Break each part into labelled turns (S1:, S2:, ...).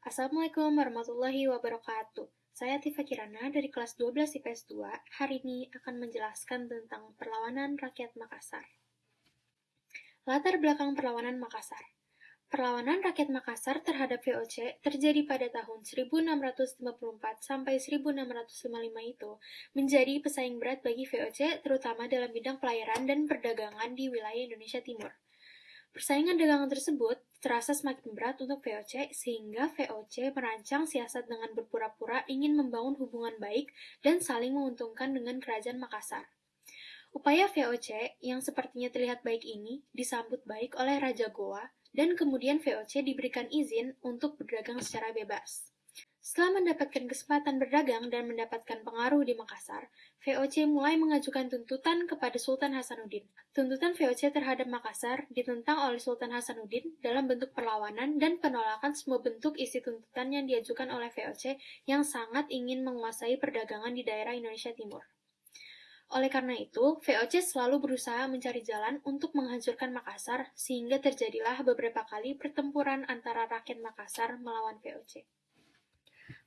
S1: Assalamualaikum warahmatullahi wabarakatuh. Saya Tifa Kirana dari kelas 12 IPS 2. Hari ini akan menjelaskan tentang perlawanan rakyat Makassar. Latar belakang perlawanan Makassar. Perlawanan rakyat Makassar terhadap VOC terjadi pada tahun 1654 sampai 1655 itu menjadi pesaing berat bagi VOC terutama dalam bidang pelayaran dan perdagangan di wilayah Indonesia Timur. Persaingan dagangan tersebut terasa semakin berat untuk VOC sehingga VOC merancang siasat dengan berpura-pura ingin membangun hubungan baik dan saling menguntungkan dengan kerajaan Makassar. Upaya VOC yang sepertinya terlihat baik ini disambut baik oleh Raja Goa dan kemudian VOC diberikan izin untuk berdagang secara bebas. Setelah mendapatkan kesempatan berdagang dan mendapatkan pengaruh di Makassar, VOC mulai mengajukan tuntutan kepada Sultan Hasanuddin. Tuntutan VOC terhadap Makassar ditentang oleh Sultan Hasanuddin dalam bentuk perlawanan dan penolakan semua bentuk isi tuntutan yang diajukan oleh VOC yang sangat ingin menguasai perdagangan di daerah Indonesia Timur. Oleh karena itu, VOC selalu berusaha mencari jalan untuk menghancurkan Makassar sehingga terjadilah beberapa kali pertempuran antara rakyat Makassar melawan VOC.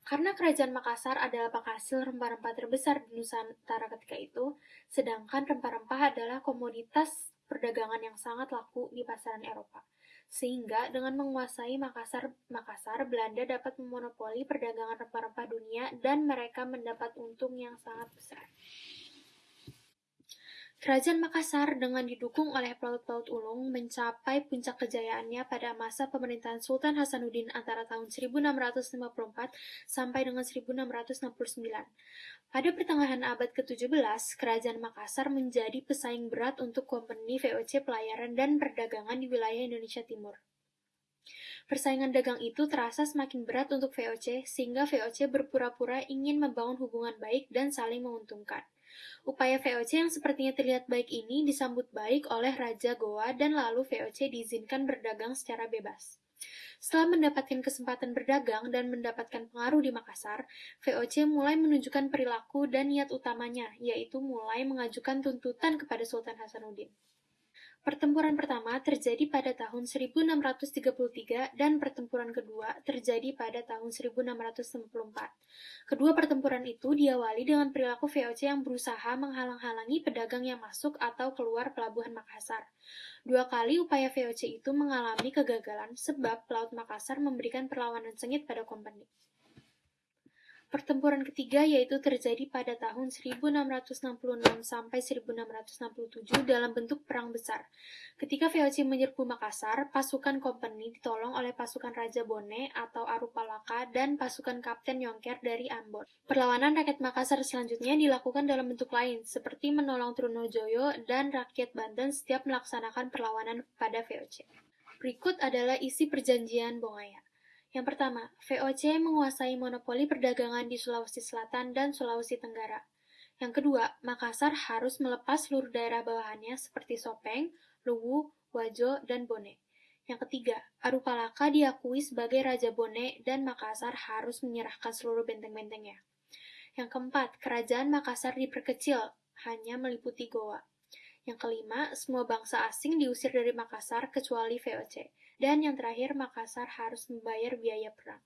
S1: Karena kerajaan Makassar adalah penghasil rempah-rempah terbesar di Nusantara ketika itu, sedangkan rempah-rempah adalah komoditas perdagangan yang sangat laku di pasaran Eropa. Sehingga dengan menguasai Makassar, Makassar Belanda dapat memonopoli perdagangan rempah-rempah dunia dan mereka mendapat untung yang sangat besar. Kerajaan Makassar dengan didukung oleh pelaut-pelaut ulung mencapai puncak kejayaannya pada masa pemerintahan Sultan Hasanuddin antara tahun 1654 sampai dengan 1669. Pada pertengahan abad ke-17, Kerajaan Makassar menjadi pesaing berat untuk kompeni VOC pelayaran dan perdagangan di wilayah Indonesia Timur. Persaingan dagang itu terasa semakin berat untuk VOC, sehingga VOC berpura-pura ingin membangun hubungan baik dan saling menguntungkan. Upaya VOC yang sepertinya terlihat baik ini disambut baik oleh Raja Goa dan lalu VOC diizinkan berdagang secara bebas. Setelah mendapatkan kesempatan berdagang dan mendapatkan pengaruh di Makassar, VOC mulai menunjukkan perilaku dan niat utamanya, yaitu mulai mengajukan tuntutan kepada Sultan Hasanuddin. Pertempuran pertama terjadi pada tahun 1633 dan pertempuran kedua terjadi pada tahun 1664. Kedua pertempuran itu diawali dengan perilaku VOC yang berusaha menghalang-halangi pedagang yang masuk atau keluar pelabuhan Makassar. Dua kali upaya VOC itu mengalami kegagalan sebab Pelaut Makassar memberikan perlawanan sengit pada kompeni. Pertempuran ketiga yaitu terjadi pada tahun 1666 sampai 1667 dalam bentuk perang besar. Ketika VOC menyerbu Makassar, pasukan kompeni ditolong oleh pasukan Raja Bone atau Arupalaka dan pasukan Kapten Yongker dari Ambon. Perlawanan rakyat Makassar selanjutnya dilakukan dalam bentuk lain, seperti menolong Trunojoyo dan rakyat Banten setiap melaksanakan perlawanan pada VOC. Berikut adalah isi perjanjian Bongaya. Yang pertama, VOC menguasai monopoli perdagangan di Sulawesi Selatan dan Sulawesi Tenggara. Yang kedua, Makassar harus melepas seluruh daerah bawahannya seperti Sopeng, Luwu, Wajo, dan Bone. Yang ketiga, Arupalaka diakui sebagai Raja Bone dan Makassar harus menyerahkan seluruh benteng-bentengnya. Yang keempat, kerajaan Makassar diperkecil, hanya meliputi Goa. Yang kelima, semua bangsa asing diusir dari Makassar kecuali VOC. Dan yang terakhir, Makassar harus membayar biaya perang.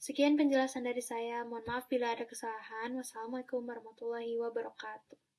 S1: Sekian penjelasan dari saya. Mohon maaf bila ada kesalahan. Wassalamualaikum warahmatullahi wabarakatuh.